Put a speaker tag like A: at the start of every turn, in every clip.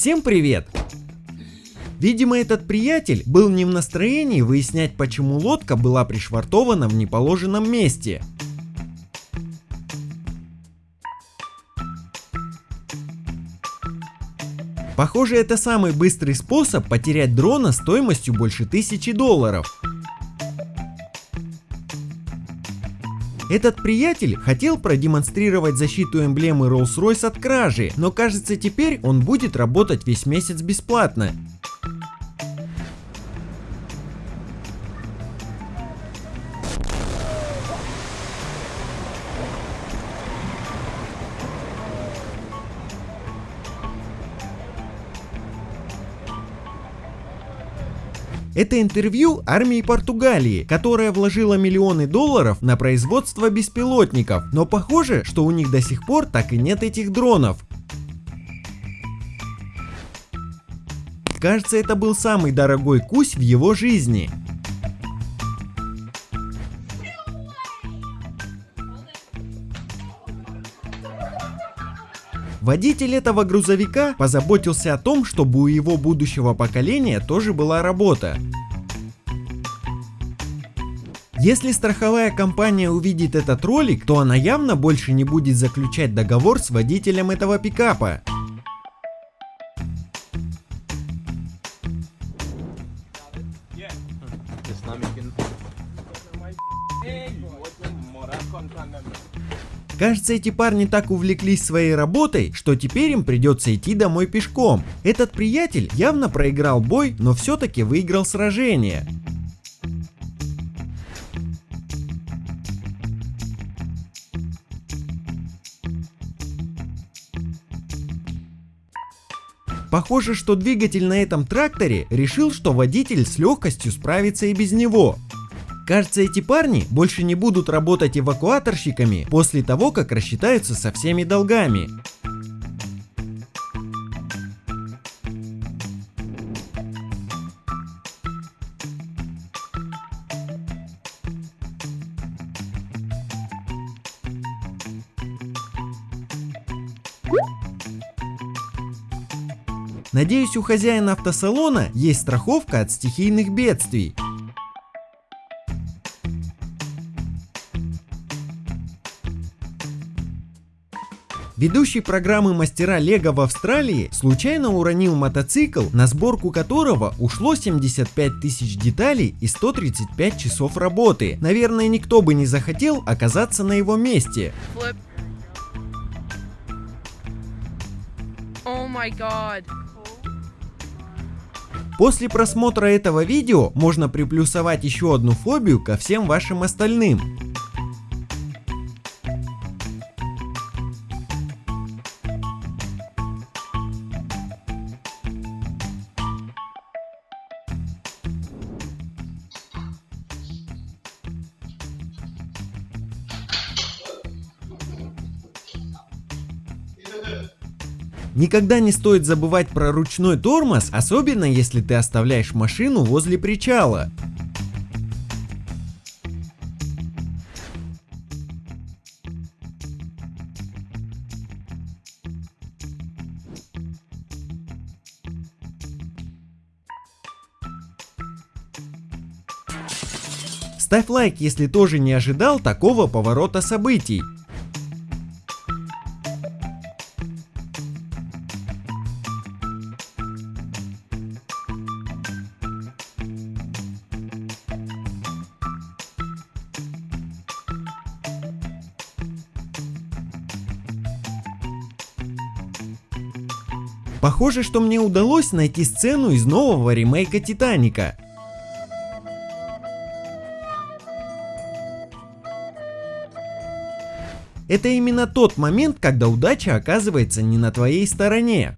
A: Всем привет! Видимо, этот приятель был не в настроении выяснять, почему лодка была пришвартована в неположенном месте. Похоже, это самый быстрый способ потерять дрона стоимостью больше тысячи долларов. Этот приятель хотел продемонстрировать защиту эмблемы Rolls-Royce от кражи, но кажется теперь он будет работать весь месяц бесплатно. Это интервью армии Португалии, которая вложила миллионы долларов на производство беспилотников, но похоже, что у них до сих пор так и нет этих дронов. Кажется, это был самый дорогой кусь в его жизни. Водитель этого грузовика позаботился о том, чтобы у его будущего поколения тоже была работа. Если страховая компания увидит этот ролик, то она явно больше не будет заключать договор с водителем этого пикапа. Кажется, эти парни так увлеклись своей работой, что теперь им придется идти домой пешком. Этот приятель явно проиграл бой, но все-таки выиграл сражение. Похоже, что двигатель на этом тракторе решил, что водитель с легкостью справится и без него. Кажется, эти парни больше не будут работать эвакуаторщиками после того, как рассчитаются со всеми долгами. Надеюсь, у хозяина автосалона есть страховка от стихийных бедствий. Ведущий программы мастера Лего в Австралии случайно уронил мотоцикл, на сборку которого ушло 75 тысяч деталей и 135 часов работы. Наверное, никто бы не захотел оказаться на его месте. После просмотра этого видео можно приплюсовать еще одну фобию ко всем вашим остальным. Никогда не стоит забывать про ручной тормоз, особенно если ты оставляешь машину возле причала. Ставь лайк, если тоже не ожидал такого поворота событий. Похоже, что мне удалось найти сцену из нового ремейка Титаника. Это именно тот момент, когда удача оказывается не на твоей стороне.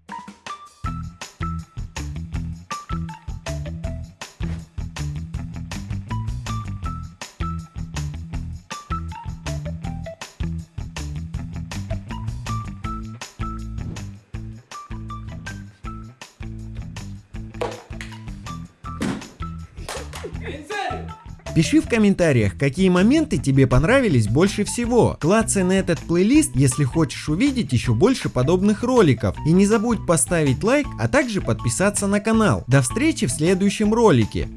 A: Пиши в комментариях, какие моменты тебе понравились больше всего. Клацай на этот плейлист, если хочешь увидеть еще больше подобных роликов. И не забудь поставить лайк, а также подписаться на канал. До встречи в следующем ролике.